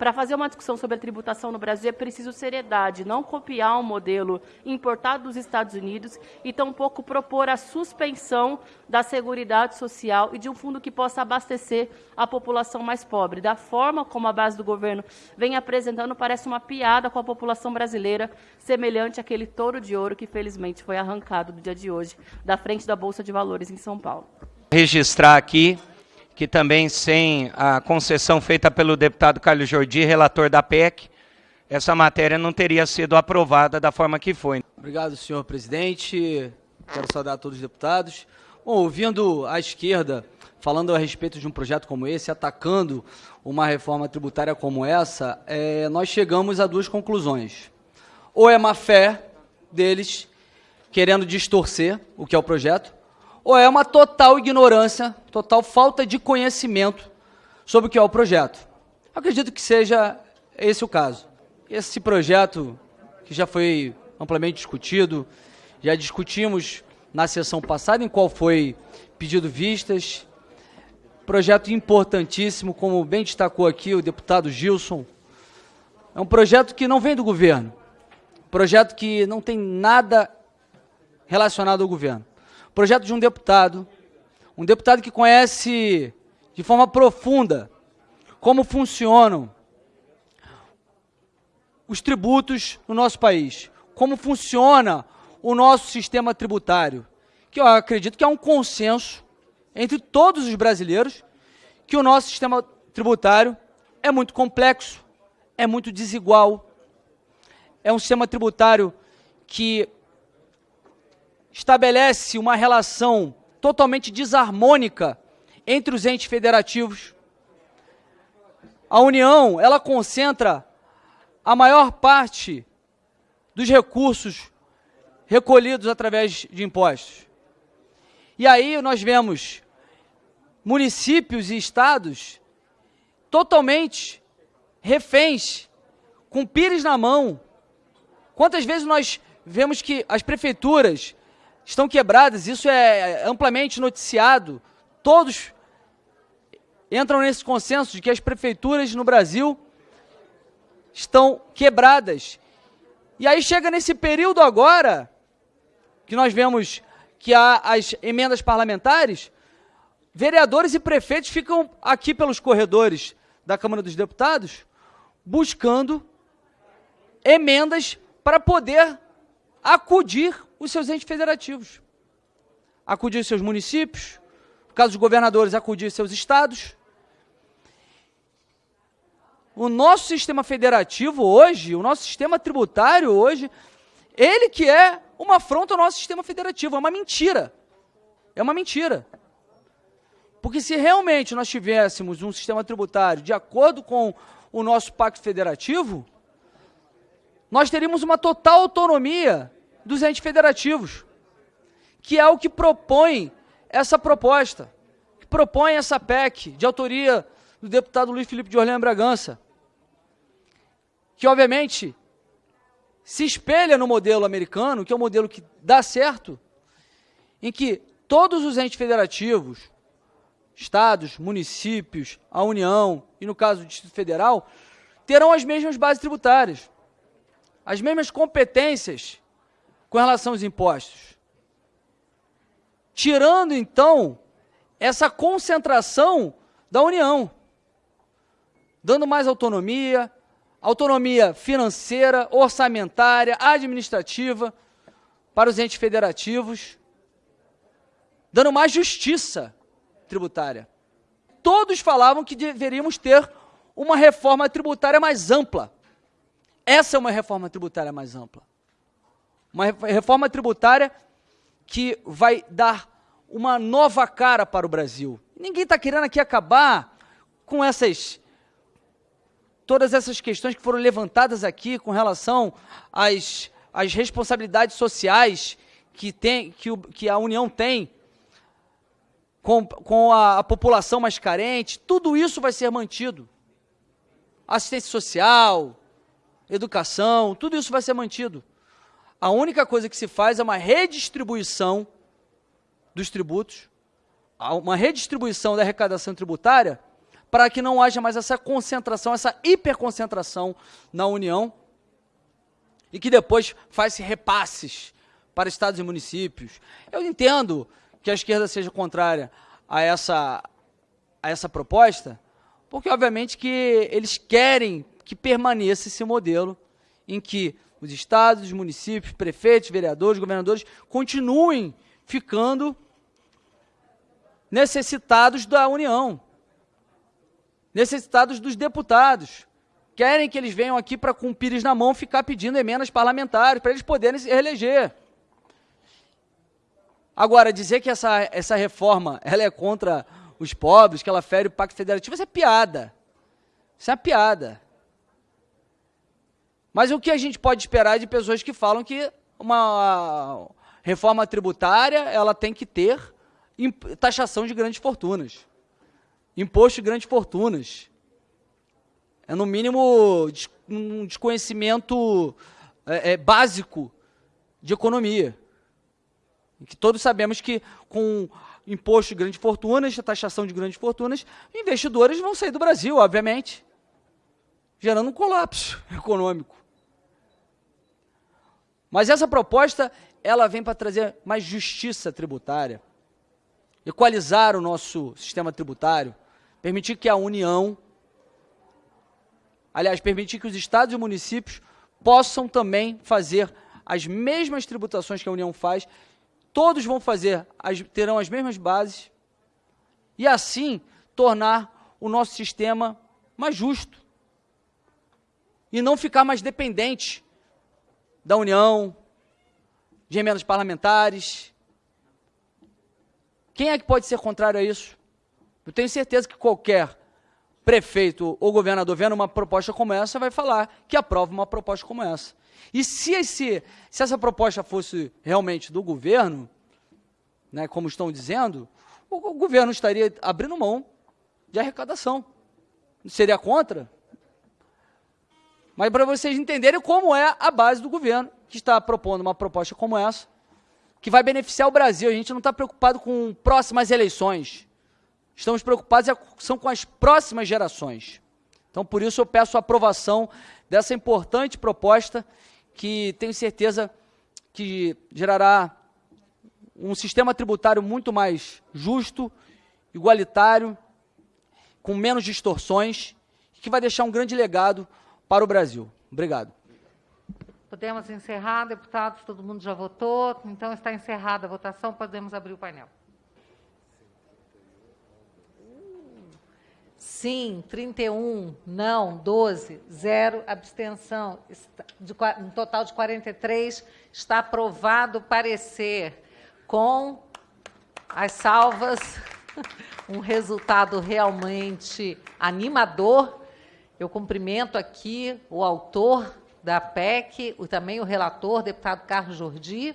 Para fazer uma discussão sobre a tributação no Brasil é preciso seriedade, não copiar um modelo importado dos Estados Unidos e tampouco propor a suspensão da Seguridade Social e de um fundo que possa abastecer a população mais pobre. Da forma como a base do governo vem apresentando, parece uma piada com a população brasileira, semelhante àquele touro de ouro que felizmente foi arrancado no dia de hoje da frente da Bolsa de Valores em São Paulo. Registrar aqui que também sem a concessão feita pelo deputado Carlos Jordi, relator da PEC, essa matéria não teria sido aprovada da forma que foi. Obrigado, senhor presidente. Quero saudar todos os deputados. Bom, ouvindo a esquerda falando a respeito de um projeto como esse, atacando uma reforma tributária como essa, é, nós chegamos a duas conclusões. Ou é má fé deles, querendo distorcer o que é o projeto, ou é uma total ignorância, total falta de conhecimento sobre o que é o projeto. Acredito que seja esse o caso. Esse projeto, que já foi amplamente discutido, já discutimos na sessão passada, em qual foi pedido vistas, projeto importantíssimo, como bem destacou aqui o deputado Gilson, é um projeto que não vem do governo, projeto que não tem nada relacionado ao governo projeto de um deputado, um deputado que conhece de forma profunda como funcionam os tributos no nosso país, como funciona o nosso sistema tributário, que eu acredito que é um consenso entre todos os brasileiros que o nosso sistema tributário é muito complexo, é muito desigual, é um sistema tributário que estabelece uma relação totalmente desarmônica entre os entes federativos. A União, ela concentra a maior parte dos recursos recolhidos através de impostos. E aí nós vemos municípios e estados totalmente reféns, com pires na mão. Quantas vezes nós vemos que as prefeituras estão quebradas, isso é amplamente noticiado. Todos entram nesse consenso de que as prefeituras no Brasil estão quebradas. E aí chega nesse período agora, que nós vemos que há as emendas parlamentares, vereadores e prefeitos ficam aqui pelos corredores da Câmara dos Deputados buscando emendas para poder acudir os seus entes federativos. Acudir seus municípios, no caso dos governadores, acudir seus estados. O nosso sistema federativo hoje, o nosso sistema tributário hoje, ele que é uma afronta ao nosso sistema federativo, é uma mentira. É uma mentira. Porque se realmente nós tivéssemos um sistema tributário de acordo com o nosso pacto federativo, nós teríamos uma total autonomia dos entes federativos, que é o que propõe essa proposta, que propõe essa PEC, de autoria do deputado Luiz Felipe de Orleans Bragança, que obviamente se espelha no modelo americano, que é um modelo que dá certo, em que todos os entes federativos, estados, municípios, a União e, no caso do Distrito Federal, terão as mesmas bases tributárias, as mesmas competências com relação aos impostos. Tirando, então, essa concentração da União, dando mais autonomia, autonomia financeira, orçamentária, administrativa para os entes federativos, dando mais justiça tributária. Todos falavam que deveríamos ter uma reforma tributária mais ampla. Essa é uma reforma tributária mais ampla. Uma reforma tributária que vai dar uma nova cara para o Brasil. Ninguém está querendo aqui acabar com essas todas essas questões que foram levantadas aqui com relação às, às responsabilidades sociais que, tem, que, o, que a União tem com, com a, a população mais carente, tudo isso vai ser mantido. Assistência social, educação, tudo isso vai ser mantido a única coisa que se faz é uma redistribuição dos tributos, uma redistribuição da arrecadação tributária para que não haja mais essa concentração, essa hiperconcentração na União, e que depois faz repasses para estados e municípios. Eu entendo que a esquerda seja contrária a essa, a essa proposta, porque obviamente que eles querem que permaneça esse modelo em que os estados, os municípios, prefeitos, vereadores, governadores continuem ficando necessitados da União, necessitados dos deputados. Querem que eles venham aqui para, com o pires na mão, ficar pedindo emendas parlamentares, para eles poderem se reeleger. Agora, dizer que essa, essa reforma ela é contra os pobres, que ela fere o Pacto Federativo, isso é piada. Isso é piada. Mas o que a gente pode esperar de pessoas que falam que uma reforma tributária ela tem que ter taxação de grandes fortunas, imposto de grandes fortunas. É, no mínimo, um desconhecimento é, é, básico de economia. Que todos sabemos que com imposto de grandes fortunas, taxação de grandes fortunas, investidores vão sair do Brasil, obviamente, gerando um colapso econômico. Mas essa proposta, ela vem para trazer mais justiça tributária, equalizar o nosso sistema tributário, permitir que a União, aliás, permitir que os estados e municípios possam também fazer as mesmas tributações que a União faz, todos vão fazer, as, terão as mesmas bases, e assim tornar o nosso sistema mais justo. E não ficar mais dependente da União, de emendas parlamentares. Quem é que pode ser contrário a isso? Eu tenho certeza que qualquer prefeito ou governador vendo uma proposta como essa vai falar que aprova uma proposta como essa. E se, esse, se essa proposta fosse realmente do governo, né, como estão dizendo, o, o governo estaria abrindo mão de arrecadação. Seria contra? Mas para vocês entenderem como é a base do governo, que está propondo uma proposta como essa, que vai beneficiar o Brasil. A gente não está preocupado com próximas eleições. Estamos preocupados é são com as próximas gerações. Então, por isso, eu peço a aprovação dessa importante proposta, que tenho certeza que gerará um sistema tributário muito mais justo, igualitário, com menos distorções, que vai deixar um grande legado para o Brasil. Obrigado. Podemos encerrar, deputados, todo mundo já votou, então está encerrada a votação, podemos abrir o painel. Sim, 31, não, 12, zero, abstenção. De, um total de 43, está aprovado o parecer com as salvas, um resultado realmente animador eu cumprimento aqui o autor da PEC, também o relator, deputado Carlos Jordi,